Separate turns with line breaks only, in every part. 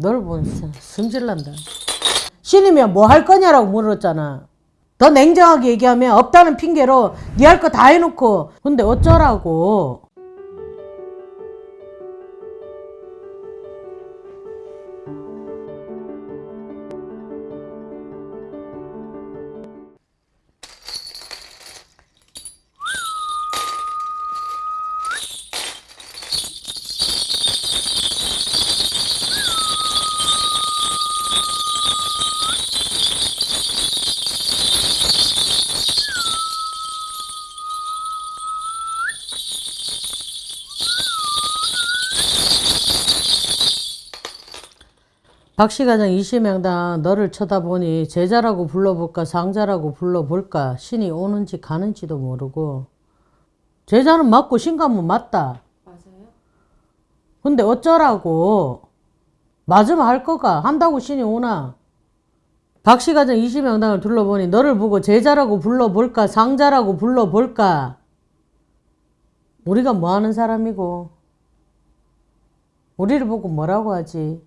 보면 스- 승질난다. 신이면 뭐 할 거냐라고 물었잖아. 더 냉정하게 얘기하면 없다는 핑계로 네 할 거 다 해놓고 근데 어쩌라고. 박씨 가장 이시명당 너를 쳐다보니 제자라고 불러볼까 상자라고 불러볼까 신이 오는지 가는지도 모르고. 제자는 맞고 신감은 맞다.
맞아요?
근데 어쩌라고? 맞으면 할 거가. 한다고 신이 오나? 박씨가정 이시명당을 둘러보니 너를 보고 제자라고 불러볼까 상자라고 불러볼까? 우리가 뭐 하는 사람이고? 우리를 보고 뭐라고 하지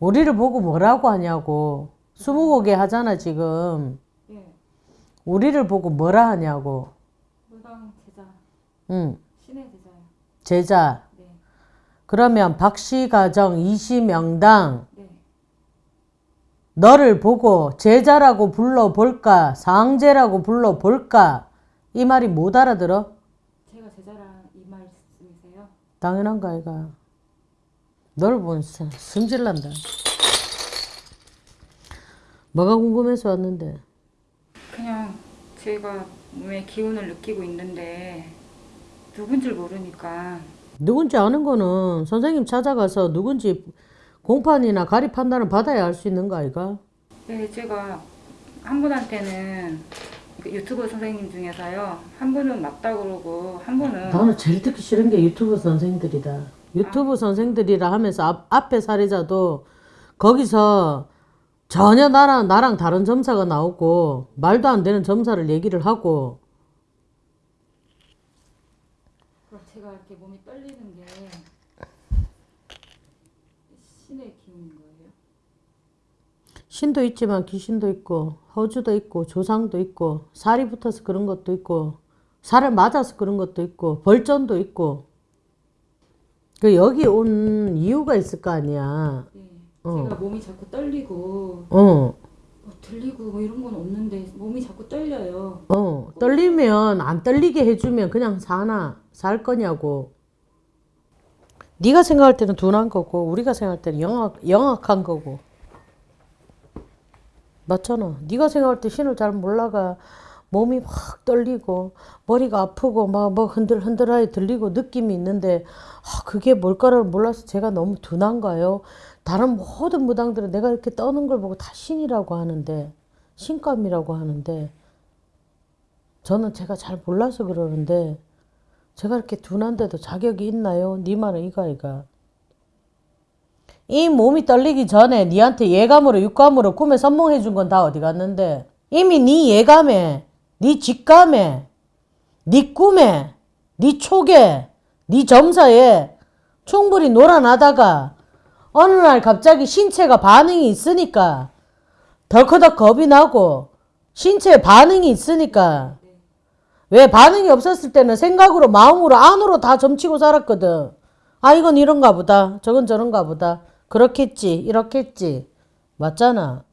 우리를 보고 뭐라고 하냐고 스무고개 하잖아 지금
예.
우리를 보고 뭐라 하냐고
무당 제자,
응
신의 제자요.
제자
네.
그러면 박씨 가정 이시명당
네.
너를 보고 제자라고 불러볼까 상제라고 불러볼까 이 말이 못 알아들어?
제가 제자란 이 말씀이세요?
당연한가 이가 보면 스- 승질난다 뭐가 궁금해서 왔는데
그냥 제가 몸에 기운을 느끼고 있는데 누군 줄 모르니까
누군지 아는 거는 선생님 찾아가서 누군지 공판이나 가리 판단을 받아야 알 수 있는 거 아이가?
네, 제가 한 분한테는 그 유튜버 선생님 중에서요 한 분은 맞다 그러고 한 분은
나는 제일 듣기 싫은 게 유튜브 선생들이다. 유튜브 선생들이라 하면서 앞, 앞에 사례자도 거기서 전혀 나랑 나랑 다른 점사가 나오고 말도 안 되는 점사를 얘기를 하고
제가 이렇게 몸이 떨리는 게 신의 기운인 거예요?
신도 있지만 귀신도 있고 허주도 있고 조상도 있고 살이 붙어서 그런 것도 있고 살을 맞아서 그런 것도 있고 벌전도 있고 그 여기 온 이유가 있을 거 아니야.
네.
어.
제가 몸이 자꾸 떨리고
어.
뭐 들리고 뭐 이런 건 없는데 몸이 자꾸 떨려요.
어, 떨리면 안 떨리게 해주면 그냥 사나 살 거냐고. 네가 생각할 때는 둔한 거고 우리가 생각할 때는 영악 영악한 거고. 맞잖아. 네가 생각할 때 신을 잘 몰라가 몸이 확 떨리고 머리가 아프고 막 뭐 흔들 흔들하게 들리고 느낌이 있는데 아, 그게 뭘까를 몰라서 제가 너무 둔한가요? 다른 모든 무당들은 내가 이렇게 떠는 걸 보고 다 신이라고 하는데 신감이라고 하는데 저는 제가 잘 몰라서 그러는데 제가 이렇게 둔한데도 자격이 있나요? 네 말은 이가 이가. 이 몸이 떨리기 전에 니한테 예감으로 육감으로 꿈에 선몽해 준 건 다 어디 갔는데 이미 네 예감에 네 직감에 네 꿈에 네 촉에 네 점사에 충분히 놀아나다가 어느 날 갑자기 신체가 반응이 있으니까 덜커덕 겁이 나고 신체에 반응이 있으니까 왜 반응이 없었을 때는 생각으로 마음으로 안으로 다 점치고 살았거든. 아 이건 이런가 보다. 저건 저런가 보다. 그렇겠지. 이렇겠지. 맞잖아.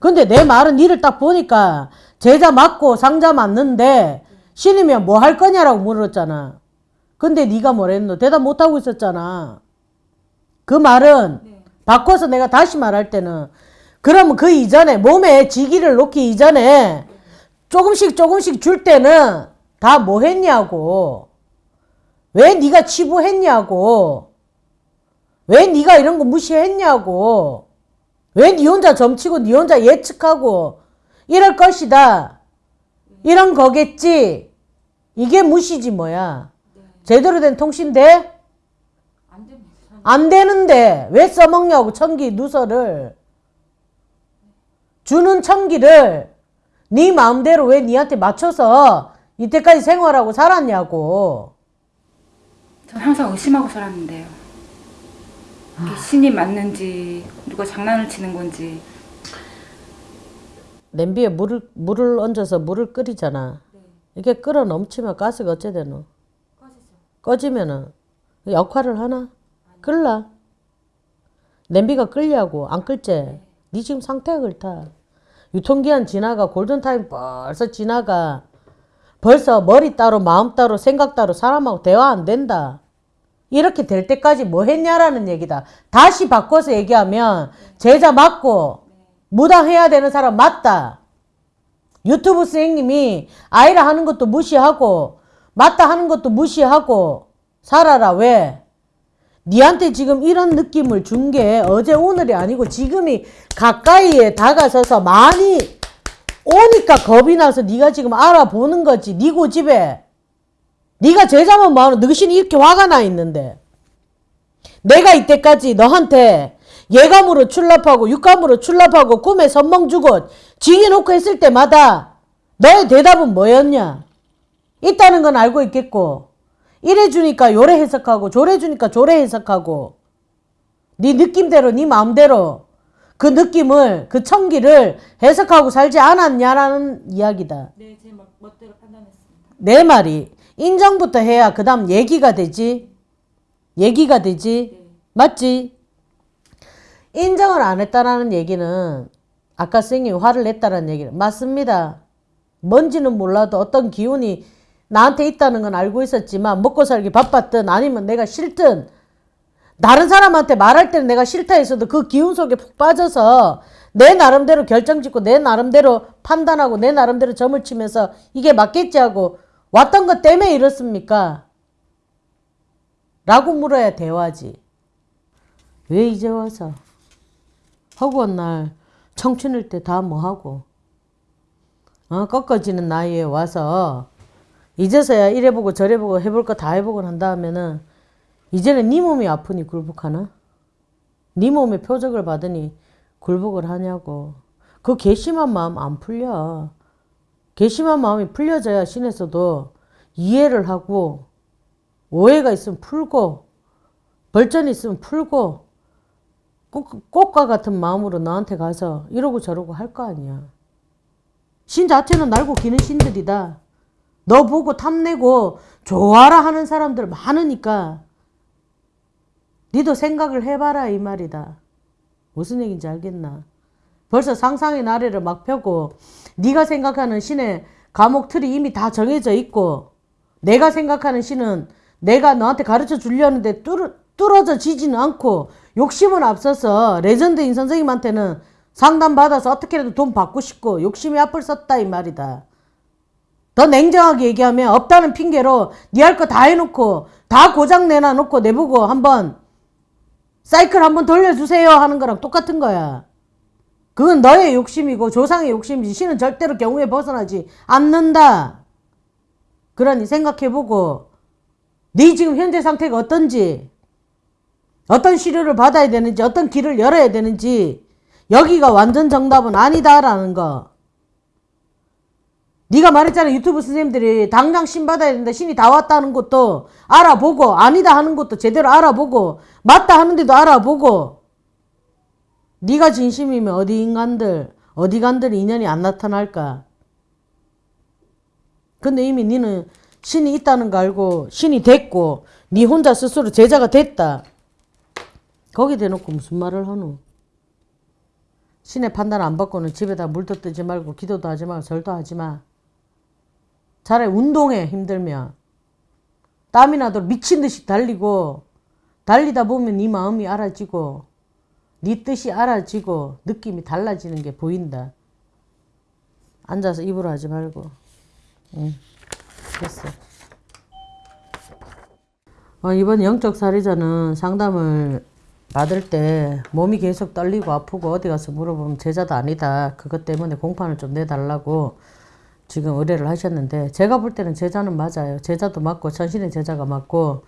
근데 내 말은 니를 딱 보니까 제자 맞고 상자 맞는데 신이면 뭐 할 거냐라고 물었잖아. 근데 네가 뭐랬노? 대답 못하고 있었잖아. 그 말은
네.
바꿔서 내가 다시 말할 때는 그러면 그 이전에 몸에 지기를 놓기 이전에 조금씩 조금씩 줄 때는 다 뭐 했냐고 왜 네가 치부했냐고 왜 네가 이런 거 무시했냐고 왜 네 혼자 점치고 네 혼자 예측하고 이럴 것이다. 이런 거겠지. 이게 무시지 뭐야. 제대로 된 통신 돼? 안 되는데 왜 써먹냐고 청기 누설을. 주는 청기를. 네 마음대로 왜 니한테 맞춰서 이때까지 생활하고 살았냐고.
전 항상 의심하고 살았는데요. 이게 신이 맞는지 누가 장난을 치는 건지
냄비에 물을 물을 얹어서 물을 끓이잖아. 이게 끓어 넘치면 가스가 어째 되노? 꺼지면은 역할을 하나? 끓라. 냄비가 끓냐고 안 끓지? 네 지금 상태가 그렇다. 유통기한 지나가 골든타임 벌써 지나가. 벌써 머리 따로 마음 따로 생각 따로 사람하고 대화 안 된다. 이렇게 될 때까지 뭐 했냐라는 얘기다. 다시 바꿔서 얘기하면 제자 맞고 무당해야 되는 사람 맞다. 유튜브 선생님이 아이라 하는 것도 무시하고 맞다 하는 것도 무시하고 살아라 왜? 니한테 지금 이런 느낌을 준 게 어제 오늘이 아니고 지금이 가까이에 다가서서 많이 오니까 겁이 나서 네가 지금 알아보는 거지 네 고집에 네가 제자만 마음 너신이 이렇게 화가 나 있는데 내가 이때까지 너한테 예감으로 출납하고 육감으로 출납하고 꿈에 선몽 주고 징해놓고 했을 때마다 너의 대답은 뭐였냐? 있다는 건 알고 있겠고 이래 주니까 요래 해석하고 저래 주니까 저래 해석하고 네 느낌대로 네 마음대로 그 느낌을 그 청기를 해석하고 살지 않았냐라는 이야기다.
네, 제 멋대로 판단했습니다.
내 말이 인정부터 해야 그 다음 얘기가 되지. 얘기가 되지. 맞지? 인정을 안 했다라는 얘기는 아까 선생님이 화를 냈다는 얘기는 맞습니다. 뭔지는 몰라도 어떤 기운이 나한테 있다는 건 알고 있었지만 먹고 살기 바빴든 아니면 내가 싫든 다른 사람한테 말할 때는 내가 싫다 했어도 그 기운 속에 푹 빠져서 내 나름대로 결정 짓고 내 나름대로 판단하고 내 나름대로 점을 치면서 이게 맞겠지 하고 왔던 것 때문에 이렇습니까? 라고 물어야 대화지. 왜 이제 와서? 허구한 날 청춘일 때 다 뭐하고? 어, 꺾어지는 나이에 와서 이제서야 이래보고 저래보고 해볼 거 다 해보고 한 다음에는 이제는 네 몸이 아프니 굴복하나? 네 몸의 표적을 받으니 굴복을 하냐고. 그 괘씸한 마음 안 풀려. 괘씸한 마음이 풀려져야 신에서도 이해를 하고 오해가 있으면 풀고 벌전이 있으면 풀고 꽃, 꽃과 같은 마음으로 나한테 가서 이러고 저러고 할 거 아니야. 신 자체는 날고 기는 신들이다. 너 보고 탐내고 좋아라 하는 사람들 많으니까 니도 생각을 해봐라 이 말이다. 무슨 얘기인지 알겠나? 벌써 상상의 나래를 막 펴고 네가 생각하는 신의 과목 틀이 이미 다 정해져 있고 내가 생각하는 신은 내가 너한테 가르쳐 주려는데 뚫, 뚫어져 지지는 않고 욕심은 앞서서 레전드인 선생님한테는 상담받아서 어떻게라도 돈 받고 싶고 욕심이 앞을 섰다 이 말이다. 더 냉정하게 얘기하면 없다는 핑계로 네할거 다 해놓고 다 고장 내놔놓고 내보고 한번 사이클 한번 돌려주세요 하는 거랑 똑같은 거야. 그건 너의 욕심이고 조상의 욕심이지 신은 절대로 경우에 벗어나지 않는다. 그러니 생각해보고 네 지금 현재 상태가 어떤지 어떤 시료를 받아야 되는지 어떤 길을 열어야 되는지 여기가 완전 정답은 아니다라는 거. 네가 말했잖아 유튜브 선생님들이 당장 신 받아야 된다 신이 다 왔다는 것도 알아보고 아니다 하는 것도 제대로 알아보고 맞다 하는데도 알아보고. 네가 진심이면 어디 인간들 어디 간들 인연이 안 나타날까? 근데 이미 니는 신이 있다는 거 알고 신이 됐고 네 혼자 스스로 제자가 됐다 거기 대놓고 무슨 말을 하노 신의 판단 안 받고는 집에다 물도 뜨지 말고 기도도 하지 말고 절도 하지 마 차라리 운동해 힘들면 땀이 나도록 미친 듯이 달리고 달리다 보면 네 마음이 알아지고 네 뜻이 알아지고 느낌이 달라지는 게 보인다. 앉아서 입으로 하지 말고. 응. 됐어. 어, 이번 영적 살해자는 상담을 받을 때 몸이 계속 떨리고 아프고 어디 가서 물어보면 제자도 아니다. 그것 때문에 공판을 좀 내달라고 지금 의뢰를 하셨는데 제가 볼 때는 제자는 맞아요. 제자도 맞고 천신의 제자가 맞고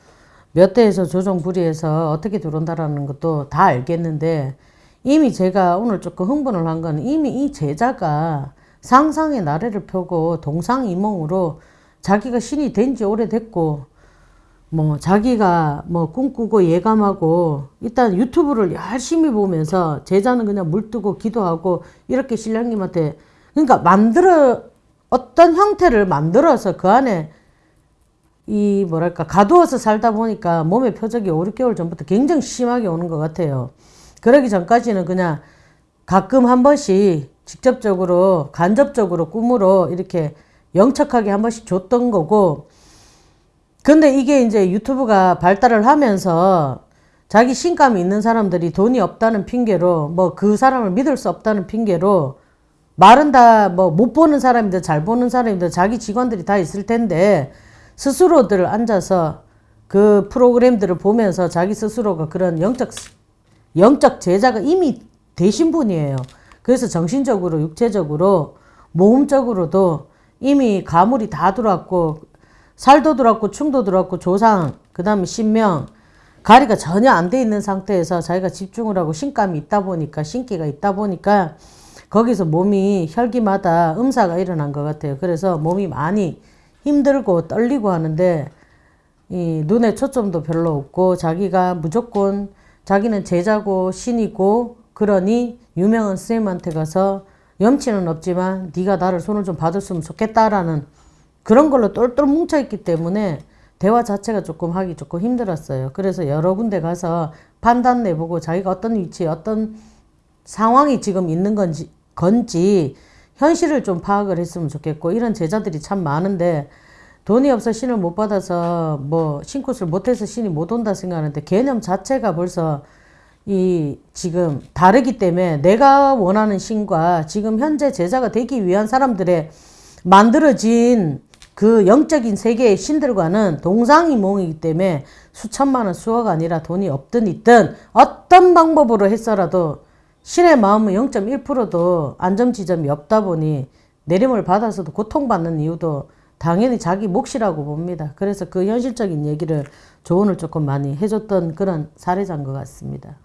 몇 대에서 조정 불이해서 어떻게 들어온다라는 것도 다 알겠는데 이미 제가 오늘 조금 흥분을 한 건 이미 이 제자가 상상의 나래를 펴고 동상이몽으로 자기가 신이 된 지 오래됐고 뭐 자기가 뭐 꿈꾸고 예감하고 일단 유튜브를 열심히 보면서 제자는 그냥 물뜨고 기도하고 이렇게 신랑님한테 그러니까 만들어 어떤 형태를 만들어서 그 안에 이 뭐랄까 가두어서 살다 보니까 몸의 표적이 5, 6개월 전부터 굉장히 심하게 오는 것 같아요. 그러기 전까지는 그냥 가끔 한 번씩 직접적으로 간접적으로 꿈으로 이렇게 영척하게 한 번씩 줬던 거고 근데 이게 이제 유튜브가 발달을 하면서 자기 신감이 있는 사람들이 돈이 없다는 핑계로 뭐 그 사람을 믿을 수 없다는 핑계로 말은 다 뭐 못 보는 사람이든 잘 보는 사람이든 자기 직원들이 다 있을 텐데 스스로들 앉아서 그 프로그램들을 보면서 자기 스스로가 그런 영적 영적 제자가 이미 되신 분이에요. 그래서 정신적으로 육체적으로 모험적으로도 이미 가물이 다 들어왔고 살도 들어왔고 충도 들어왔고 조상 그 다음에 신명 가리가 전혀 안 돼 있는 상태에서 자기가 집중을 하고 신감이 있다 보니까 신기가 있다 보니까 거기서 몸이 혈기마다 음사가 일어난 것 같아요. 그래서 몸이 많이 힘들고 떨리고 하는데 이 눈에 초점도 별로 없고 자기가 무조건 자기는 제자고 신이고 그러니 유명한 스님한테 가서 염치는 없지만 네가 나를 손을 좀 봐줬으면 좋겠다라는 그런 걸로 똘똘 뭉쳐있기 때문에 대화 자체가 조금 하기 조금 힘들었어요. 그래서 여러 군데 가서 판단 내보고 자기가 어떤 위치에 어떤 상황이 지금 있는 건지, 건지 현실을 좀 파악을 했으면 좋겠고 이런 제자들이 참 많은데 돈이 없어 신을 못 받아서 뭐 신굿을 못해서 신이 못 온다 생각하는데 개념 자체가 벌써 이 지금 다르기 때문에 내가 원하는 신과 지금 현재 제자가 되기 위한 사람들의 만들어진 그 영적인 세계의 신들과는 동상이몽이기 때문에 수천만 원 수억 아니라 돈이 없든 있든 어떤 방법으로 했어라도 신의 마음은 0.1%도 안정지점이 없다 보니 내림을 받아서도 고통받는 이유도 당연히 자기 몫이라고 봅니다. 그래서 그 현실적인 얘기를 조언을 조금 많이 해줬던 그런 사례자인 것 같습니다.